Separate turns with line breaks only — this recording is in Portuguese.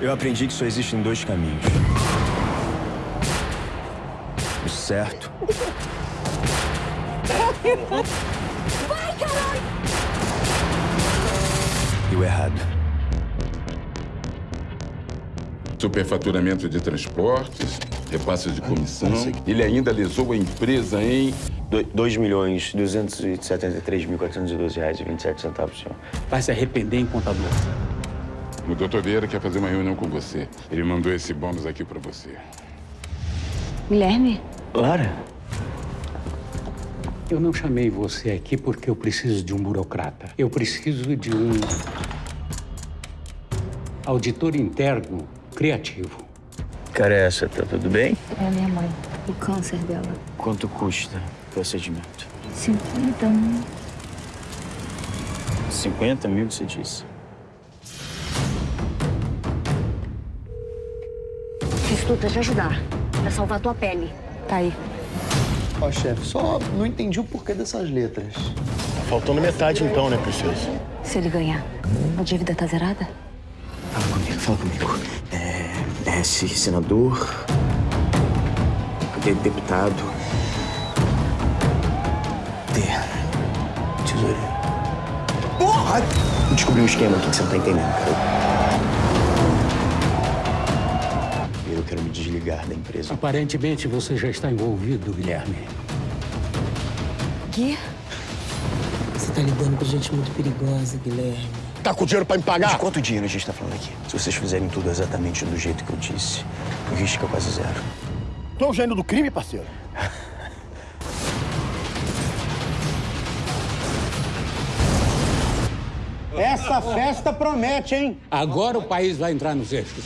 Eu aprendi que só existem dois caminhos. O certo
Vai, caralho!
e o errado.
Superfaturamento de transportes, repasses de comissão. Ele ainda lesou a empresa em
2 milhões 273 mil 412 reais e 27 centavos, senhor.
Vai se arrepender, hein, contador?
O doutor Vieira quer fazer uma reunião com você. Ele mandou esse bônus aqui pra você.
Guilherme?
Lara?
Eu não chamei você aqui porque eu preciso de um burocrata. Eu preciso de um auditor interno criativo.
Cara, essa, tá tudo bem?
É a minha mãe. O câncer dela.
Quanto custa o procedimento?
50 mil.
50 mil, você disse?
Tudo pra te ajudar. Pra salvar tua pele. Tá aí.
Ó, chefe, só não entendi o porquê dessas letras.
Faltando metade então, né, Precioso?
Se ele ganhar, a dívida tá zerada?
Fala comigo, fala comigo. É, S, senador. D, deputado. T, tesoureiro. Porra! Descobri um esquema aqui que você não tá entendendo, cara. Me desligar da empresa.
Aparentemente você já está envolvido, Guilherme.
Gui?
Você tá lidando com gente muito perigosa, Guilherme.
Tá com dinheiro pra me pagar?
De quanto dinheiro a gente tá falando aqui? Se vocês fizerem tudo exatamente do jeito que eu disse, o risco é quase zero.
Tu é o gênio do crime, parceiro?
Essa festa promete, hein?
Agora o país vai entrar nos eixos.